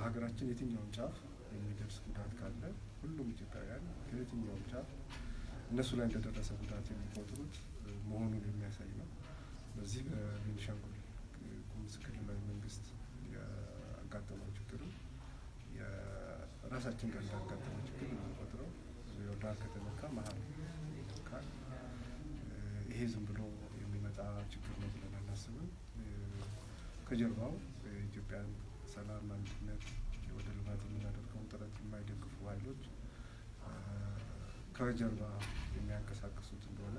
በሀገራችን የትኛውም ጫፍ የሚደርስ ጉዳት ካለ ሁሉም ኢትዮጵያውያን ከየትኛውም ጫፍ እነሱ ላይ እንደደረሰ ጉዳት የሚቆጥሩት መሆኑን የሚያሳይ ነው። በዚህ በቤኒሻንጉል ጉሙዝ ክልላዊ መንግስት ያጋጠመው ችግር የራሳችን ጋር እንዳጋጠመው ችግር የምንቆጥረው ዳር ከተነካ መሀል ይነካል። ይሄ ዝም ብሎ የሚመጣ ችግር ነው ብለን አናስብም። ከጀርባው የኢትዮጵያን ሰላም፣ አንድነት ወደ ልማት የምናደርገውን ጥረት የማይደግፉ ኃይሎች ከጀርባ የሚያንቀሳቅሱት እንደሆነ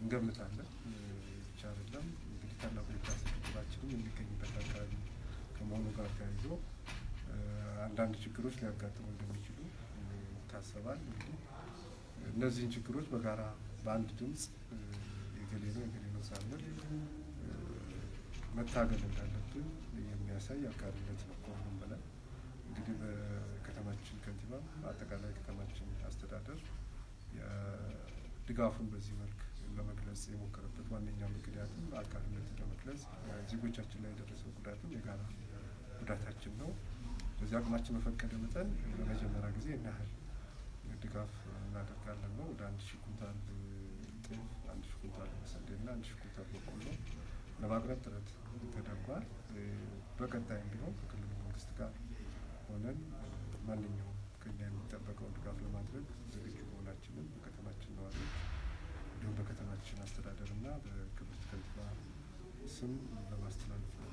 እንገምታለን። ብቻ አይደለም እንግዲህ ታላቁ የህዳሴ ግድባችንም የሚገኝበት አካባቢ ከመሆኑ ጋር ተያይዞ አንዳንድ ችግሮች ሊያጋጥሙ እንደሚችሉ ይታሰባል። እንግዲህ እነዚህን ችግሮች በጋራ በአንድ ድምፅ የገሌ ነው የገሌ ነው ሳንል መታገል እንዳለብን የሚያሳይ አጋርነት ነው። ከሁሉም በላይ እንግዲህ በከተማችን ከንቲባ አጠቃላይ ከተማችን አስተዳደር ድጋፉን በዚህ መልክ ለመግለጽ የሞከረበት ዋነኛው ምክንያትም አጋርነትን ለመግለጽ ዜጎቻችን ላይ የደረሰው ጉዳትም የጋራ ጉዳታችን ነው። በዚህ አቅማችን በፈቀደ መጠን ለመጀመሪያ ጊዜ እና ያህል ድጋፍ እናደርጋለን ነው። ወደ አንድ ሺህ ኩንታል ጤፍ፣ አንድ ሺህ ኩንታል ስንዴና አንድ ሺህ ኩንታል በቆሎ ለማቅረብ ጥረት ተደርጓል። በቀጣይም ቢሆን ከክልሉ መንግስት ጋር ሆነን ማንኛውም ከኛ የሚጠበቀውን ድጋፍ ለማድረግ ዝግጁ መሆናችንን በከተማችን ነዋሪዎች እንዲሁም በከተማችን አስተዳደርና በክብርት ከንቲባ ስም ለማስተላለፍ ነው።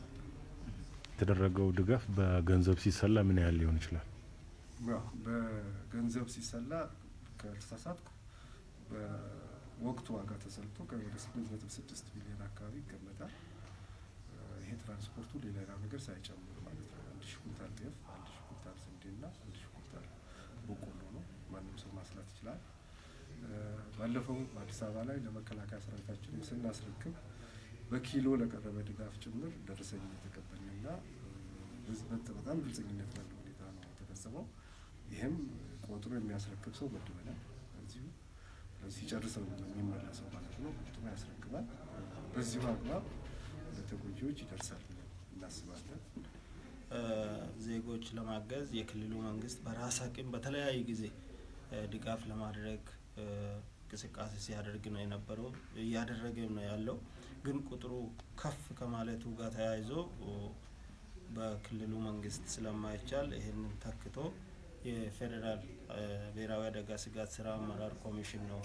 የተደረገው ድጋፍ በገንዘብ ሲሰላ ምን ያህል ሊሆን ይችላል? በገንዘብ ሲሰላ ከተሳሳትኩ በወቅቱ ዋጋ ተሰልቶ ወደ ስምንት ነጥብ ስድስት ቢሊዮን አካባቢ ይገመታል። ይሄ ትራንስፖርቱ ሌላ ነገር ሳይጨምር ማለት ነው። አንድ ሺህ ኩንታል ጤፍ፣ አንድ ሺህ ኩንታል ስንዴና አንድ ሺህ ኩንታል በቆሎ ነው። ማንም ሰው ማስላት ይችላል። ባለፈው በአዲስ አበባ ላይ ለመከላከያ ሰራዊታችን ስናስረክብ በኪሎ ለቀረበ ድጋፍ ጭምር ደረሰኝ የተቀበልንና በጣም ግልጸኝነት ባለው ሁኔታ ነው የተፈጸመው። ይህም ቆጥሮ የሚያስረክብ ሰው መድበናል። ሲጨርሰው የሚመለሰው ማለት ነው። ቆጥሮ ያስረክባል። በዚሁ አግባብ ለተጎጂዎች ይደርሳል እናስባለን። ዜጎች ለማገዝ የክልሉ መንግስት በራስ አቅም በተለያየ ጊዜ ድጋፍ ለማድረግ እንቅስቃሴ ሲያደርግ ነው የነበረው እያደረገ ነው ያለው። ግን ቁጥሩ ከፍ ከማለቱ ጋር ተያይዞ በክልሉ መንግስት ስለማይቻል ይህንን ተክቶ የፌዴራል ብሔራዊ አደጋ ስጋት ስራ አመራር ኮሚሽን ነው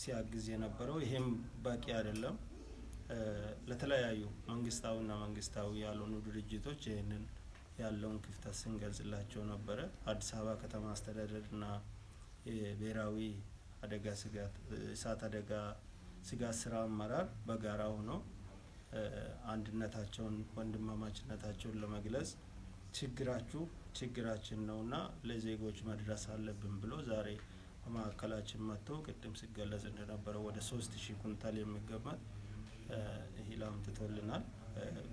ሲያግዝ የነበረው። ይሄም በቂ አይደለም። ለተለያዩ መንግስታዊና መንግስታዊ ያልሆኑ ድርጅቶች ይህንን ያለውን ክፍተት ስንገልጽላቸው ነበረ። አዲስ አበባ ከተማ አስተዳደርና የብሔራዊ አደጋ ስጋት እሳት አደጋ ስጋት ስራ አመራር በጋራ ሆኖ አንድነታቸውን ወንድማማችነታቸውን ለመግለጽ ችግራችሁ ችግራችን ነውና ለዜጎች መድረስ አለብን ብሎ ዛሬ በማዕከላችን መጥቶ ቅድም ሲገለጽ እንደነበረው ወደ ሶስት ሺህ ኩንታል የሚገመት እህል አምጥቶልናል።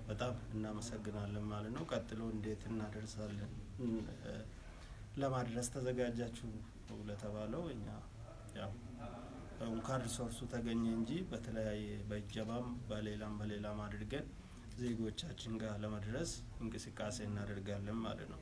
በጣም እናመሰግናለን ማለት ነው። ቀጥሎ እንዴት እናደርሳለን ለማድረስ ተዘጋጃችሁ ለተባለው እኛ ያው እንኳን ሪሶርሱ ተገኘ እንጂ በተለያየ በእጀባም በሌላም በሌላም አድርገን ዜጎቻችን ጋር ለመድረስ እንቅስቃሴ እናደርጋለን ማለት ነው።